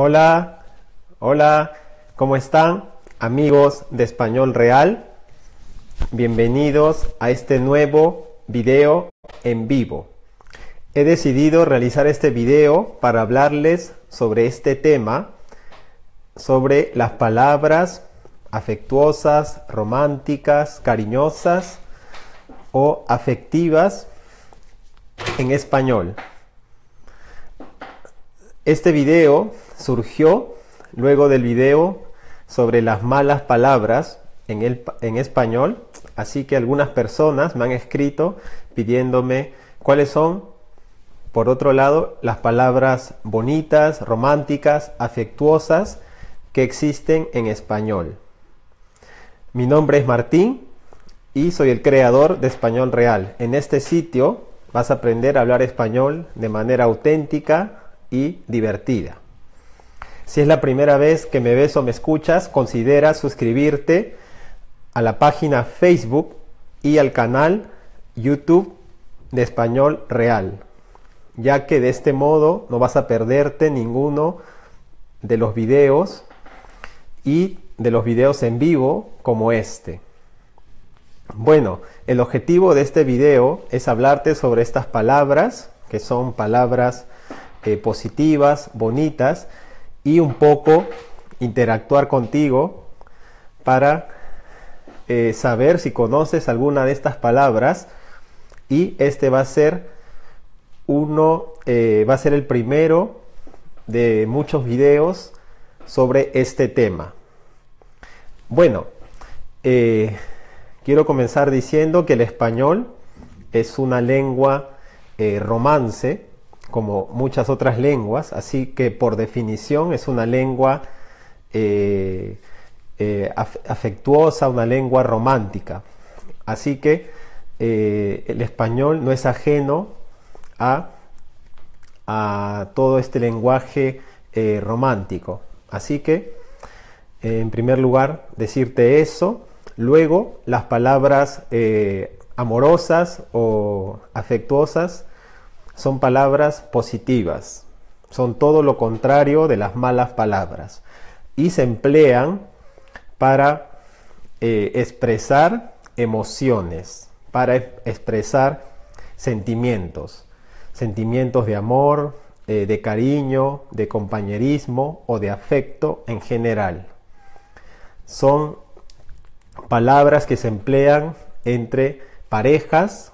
Hola, hola, ¿cómo están amigos de Español Real? Bienvenidos a este nuevo video en vivo. He decidido realizar este video para hablarles sobre este tema, sobre las palabras afectuosas, románticas, cariñosas o afectivas en español. Este video surgió luego del video sobre las malas palabras en, en español, así que algunas personas me han escrito pidiéndome cuáles son, por otro lado, las palabras bonitas, románticas, afectuosas que existen en español. Mi nombre es Martín y soy el creador de Español Real. En este sitio vas a aprender a hablar español de manera auténtica y divertida. Si es la primera vez que me ves o me escuchas, considera suscribirte a la página Facebook y al canal YouTube de Español Real, ya que de este modo no vas a perderte ninguno de los videos y de los videos en vivo como este. Bueno, el objetivo de este video es hablarte sobre estas palabras, que son palabras eh, positivas, bonitas, y un poco interactuar contigo para eh, saber si conoces alguna de estas palabras. Y este va a ser uno eh, va a ser el primero de muchos videos sobre este tema. Bueno quiero comenzar diciendo que el español es una lengua romance como muchas otras lenguas, así que por definición es una lengua eh, eh, afectuosa, una lengua romántica. Así que eh, el español no es ajeno a, a todo este lenguaje romántico. Así que, en primer lugar, decirte eso. Luego, las palabras amorosas o afectuosas son palabras positivas, son todo lo contrario de las malas palabras. Y se emplean para eh, expresar emociones, para expresar sentimientos, sentimientos de amor, eh, de cariño, de compañerismo o de afecto en general. Son palabras que se emplean entre parejas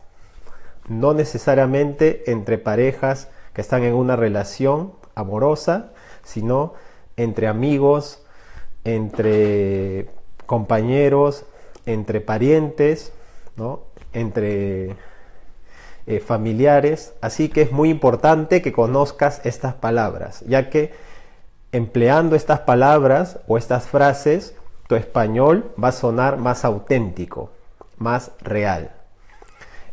no necesariamente entre parejas que están en una relación amorosa, sino entre amigos, entre compañeros, entre parientes, ¿no? entre eh, familiares. Así que es muy importante que conozcas estas palabras, ya que empleando estas palabras o estas frases, tu español va a sonar más auténtico, más real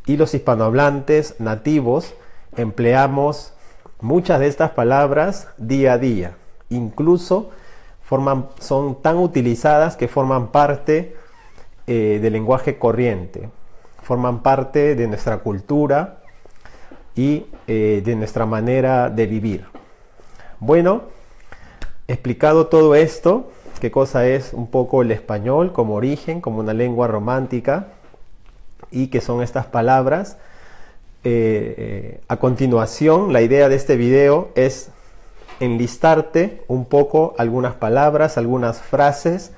y los hispanohablantes nativos empleamos muchas de estas palabras día a día. Incluso forman, son tan utilizadas que forman parte eh, del lenguaje corriente, forman parte de nuestra cultura y eh, de nuestra manera de vivir. Bueno, explicado todo esto, qué cosa es un poco el español como origen, como una lengua romántica, y que son estas palabras. Eh, eh, a continuación, la idea de este video es enlistarte un poco algunas palabras, algunas frases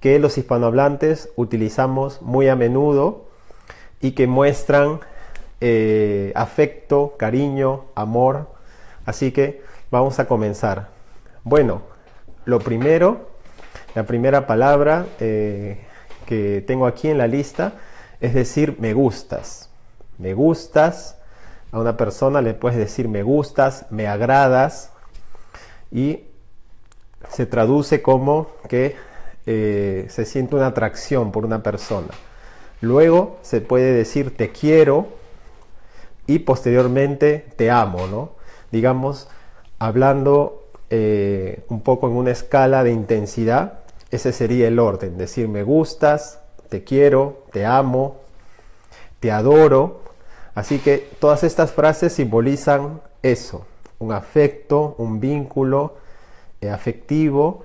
que los hispanohablantes utilizamos muy a menudo y que muestran eh, afecto, cariño, amor. Así que vamos a comenzar. Bueno, lo primero, la primera palabra que tengo aquí en la lista es decir me gustas. Me gustas. A una persona le puedes decir me gustas, me agradas y se traduce como que eh, se siente una atracción por una persona. Luego se puede decir te quiero y posteriormente te amo, ¿no? Digamos, hablando eh, un poco en una escala de intensidad, ese sería el orden, decir me gustas, te quiero, te amo, te adoro. Así que todas estas frases simbolizan eso, un afecto, un vínculo eh, afectivo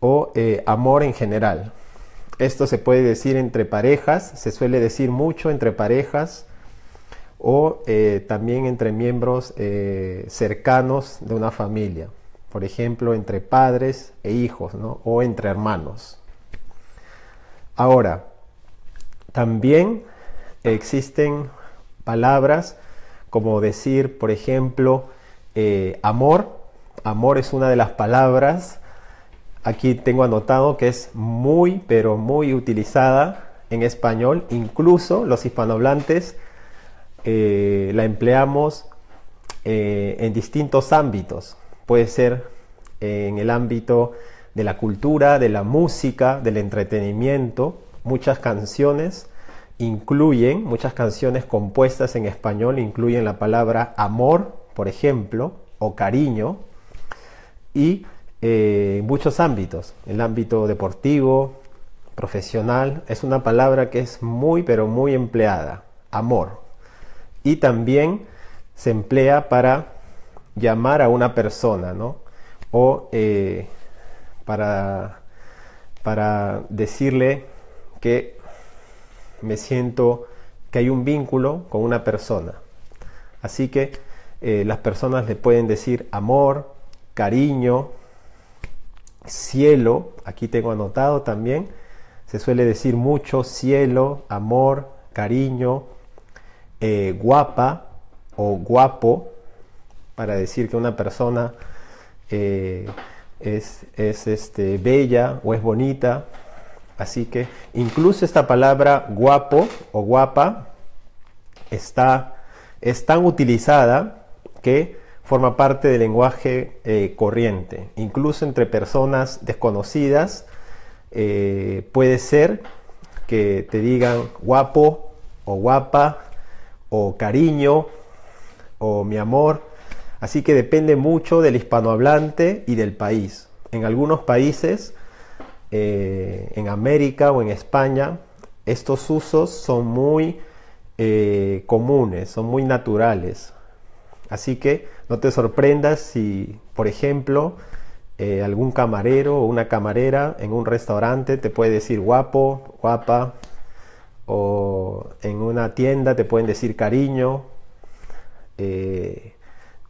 o eh, amor en general. Esto se puede decir entre parejas, se suele decir mucho entre parejas o eh, también entre miembros cercanos de una familia. Por ejemplo, entre padres e hijos o entre hermanos. Ahora, también existen palabras como decir, por ejemplo, amor. Amor es una de las palabras Aquí tengo anotado que es muy, pero muy utilizada en español. Incluso los hispanohablantes eh, la empleamos eh, en distintos ámbitos. Puede ser en el ámbito de la cultura, de la música, del entretenimiento. Muchas canciones incluyen, muchas canciones compuestas en español incluyen la palabra amor, por ejemplo, o cariño. Y eh, muchos ámbitos, el ámbito deportivo, profesional, es una palabra que es muy pero muy empleada, amor. Y también se emplea para llamar a una persona, ¿no? O eh, para, para decirle que me siento que hay un vínculo con una persona. Así que eh, las personas le pueden decir amor, cariño, cielo, aquí tengo anotado también, se suele decir mucho cielo, amor, cariño, eh, guapa o guapo, para decir que una persona eh, es, este, bella o es bonita. Así que incluso esta palabra guapo o guapa está, es tan utilizada que forma parte del lenguaje eh, corriente. Incluso entre personas desconocidas eh, puede ser que te digan guapo o guapa o cariño o mi amor. Así que depende mucho del hispanohablante y del país. En algunos países, eh, en América o en España, estos usos son muy comunes, son muy naturales. Así que no te sorprendas si, por ejemplo, eh, algún camarero o una camarera en un restaurante te puede decir guapo, guapa, o en una tienda te pueden decir cariño, eh,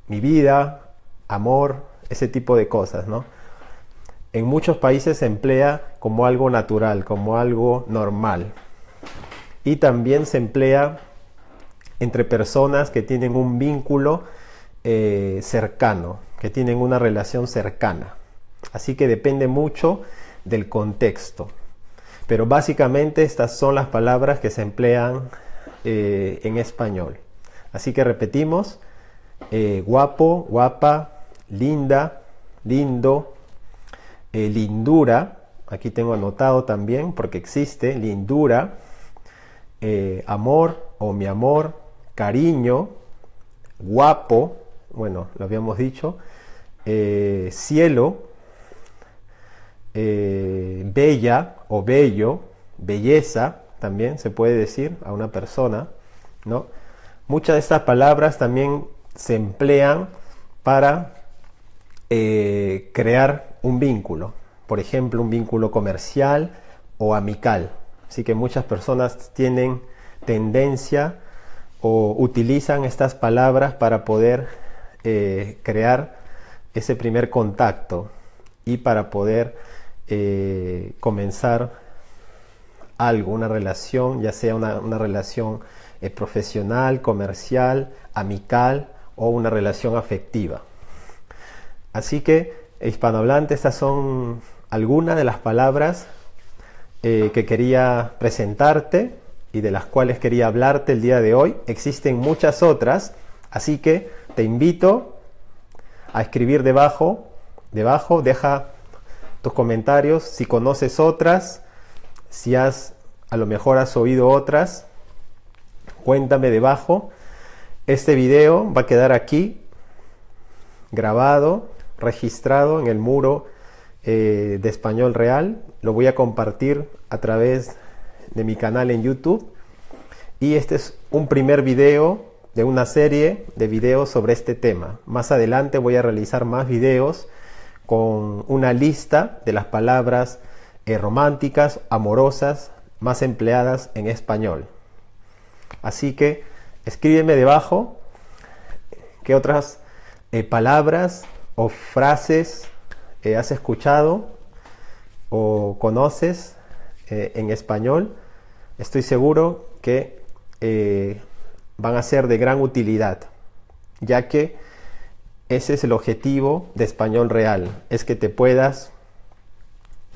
mi vida, amor, ese tipo de cosas, ¿no? En muchos países se emplea como algo natural, como algo normal. Y también se emplea entre personas que tienen un vínculo eh, cercano, que tienen una relación cercana. Así que depende mucho del contexto. Pero básicamente estas son las palabras que se emplean eh, en español. Así que repetimos, eh, guapo, guapa, linda, lindo, lindura, aquí tengo anotado también porque existe lindura, amor o mi amor, cariño, guapo, bueno, lo habíamos dicho, eh, cielo, eh, bella o bello, belleza, también se puede decir a una persona, ¿no? Muchas de estas palabras también se emplean para eh, crear un vínculo, por ejemplo, un vínculo comercial o amical. Así que muchas personas tienen tendencia o utilizan estas palabras para poder eh, crear ese primer contacto y para poder eh, comenzar algo, una relación, ya sea una, relación profesional, comercial, amical o una relación afectiva. Así que, hispanohablante, estas son algunas de las palabras que quería presentarte y de las cuales quería hablarte el día de hoy. Existen muchas otras, así que te invito a escribir debajo, debajo, deja tus comentarios, si conoces otras, si has, a lo mejor has oído otras, cuéntame debajo. Este video va a quedar aquí, grabado, registrado en el muro eh, de Español Real. Lo voy a compartir a través de mi canal en YouTube. Y este es un primer video de una serie de videos sobre este tema. Más adelante voy a realizar más videos con una lista de las palabras eh, románticas, amorosas, más empleadas en español. Así que escríbeme debajo qué otras eh, palabras o frases eh, has escuchado o conoces en español. Estoy seguro que van a ser de gran utilidad, ya que ese es el objetivo de Español Real, es que te puedas,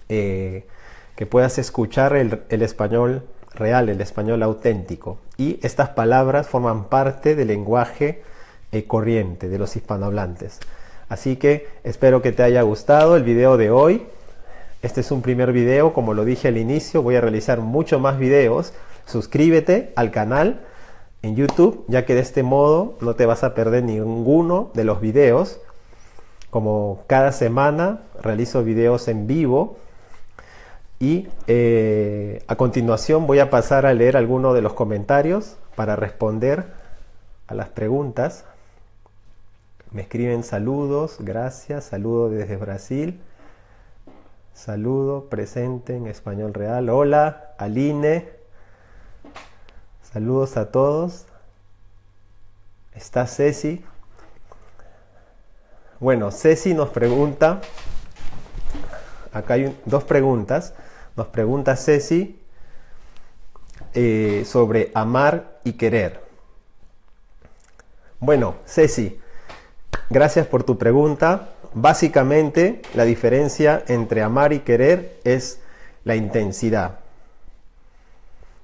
eh, que puedas escuchar el, español real, el español auténtico. Y estas palabras forman parte del lenguaje eh, corriente de los hispanohablantes. Así que espero que te haya gustado el video de hoy. Este es un primer video, como lo dije al inicio, voy a realizar muchos más videos. Suscríbete al canal en YouTube, ya que de este modo no te vas a perder ninguno de los videos. Como cada semana realizo videos en vivo y eh, a continuación voy a pasar a leer algunos de los comentarios para responder a las preguntas. Me escriben saludos, gracias, saludo desde Brasil. Saludo presente en español real. Hola, Aline. Saludos a todos. Está Ceci. Bueno, Ceci nos pregunta, acá hay dos preguntas. Nos pregunta Ceci eh, sobre amar y querer. Bueno, Ceci, gracias por tu pregunta. Básicamente, la diferencia entre amar y querer es la intensidad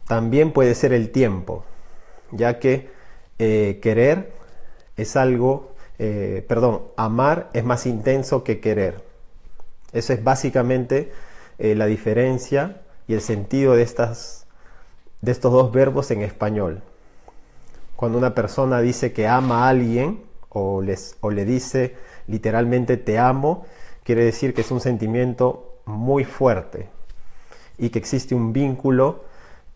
también puede ser el tiempo, ya que eh, querer es algo, eh, perdón, amar es más intenso que querer. Esa es básicamente eh, la diferencia y el sentido de, estas, de estos dos verbos en español. Cuando una persona dice que ama a alguien o, les, o le dice literalmente te amo, quiere decir que es un sentimiento muy fuerte y que existe un vínculo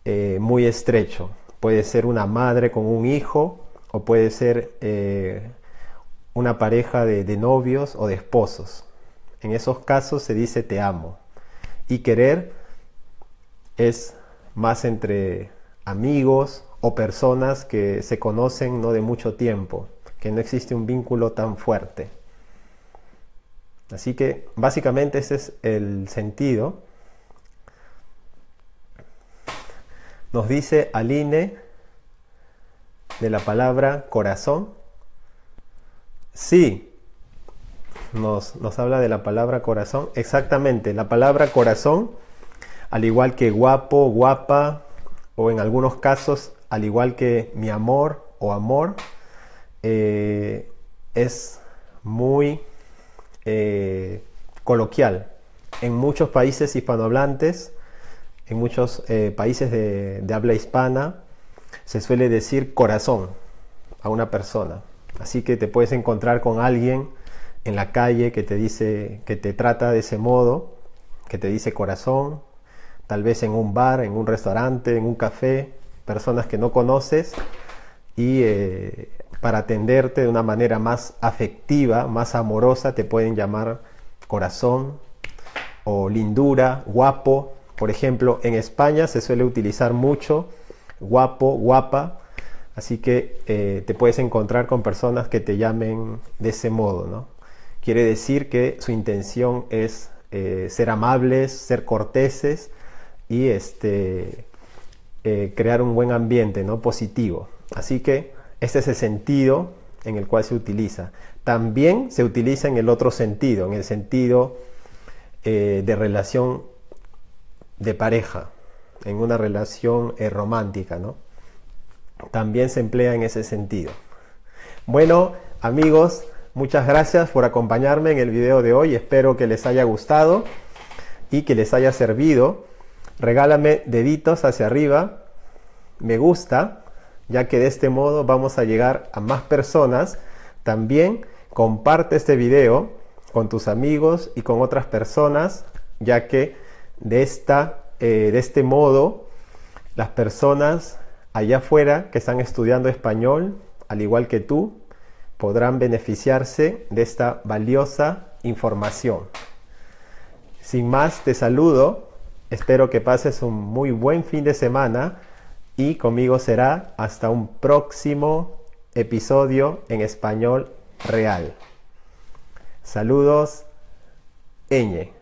eh, muy estrecho. Puede ser una madre con un hijo o puede ser eh, una pareja de, de novios o de esposos. En esos casos se dice te amo. Y querer es más entre amigos o personas que se conocen no de mucho tiempo, que no existe un vínculo tan fuerte. Así que básicamente ese es el sentido Nos dice Aline de la palabra corazón. Sí, nos, nos, habla de la palabra corazón. Exactamente, la palabra corazón, al igual que guapo, guapa, o en algunos casos, al igual que mi amor o amor, eh, es muy eh, coloquial. En muchos países hispanohablantes, en muchos eh, países de, habla hispana se suele decir corazón a una persona. Así que te puedes encontrar con alguien en la calle que te dice, que te trata de ese modo, que te dice corazón, tal vez en un bar, en un restaurante, en un café, personas que no conoces y eh, para atenderte de una manera más afectiva, más amorosa, te pueden llamar corazón o lindura, guapo, por ejemplo, en España se suele utilizar mucho guapo, guapa, así que eh, te puedes encontrar con personas que te llamen de ese modo, ¿no? Quiere decir que su intención es eh, ser amables, ser corteses y este, eh, crear un buen ambiente, ¿no? Positivo. Así que este es el sentido en el cual se utiliza. También se utiliza en el otro sentido, en el sentido de relación de pareja, en una relación eh, romántica. También se emplea en ese sentido. Bueno, amigos, muchas gracias por acompañarme en el video de hoy. Espero que les haya gustado y que les haya servido. Regálame deditos hacia arriba, me gusta, ya que de este modo vamos a llegar a más personas. También comparte este video con tus amigos y con otras personas, ya que de, esta, eh, de este modo, las personas allá afuera que están estudiando español, al igual que tú, podrán beneficiarse de esta valiosa información. Sin más, te saludo. Espero que pases un muy buen fin de semana y conmigo será hasta un próximo episodio en español real. Saludos, Eñe.